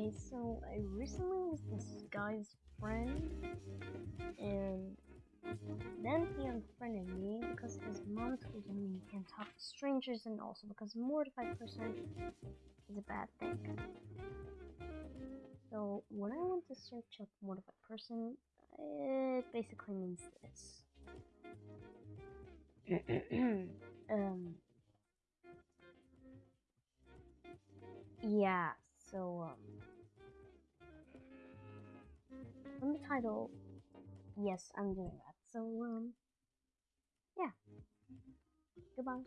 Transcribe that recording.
Okay, so I recently was this guy's friend, and then he unfriended me because his mom told him he can't talk to strangers, and also because mortified person is a bad thing. So when I went to search up mortified person, it basically means this. um. Yeah. So um. Title, yes, I'm doing that. So um. Yeah. Goodbye.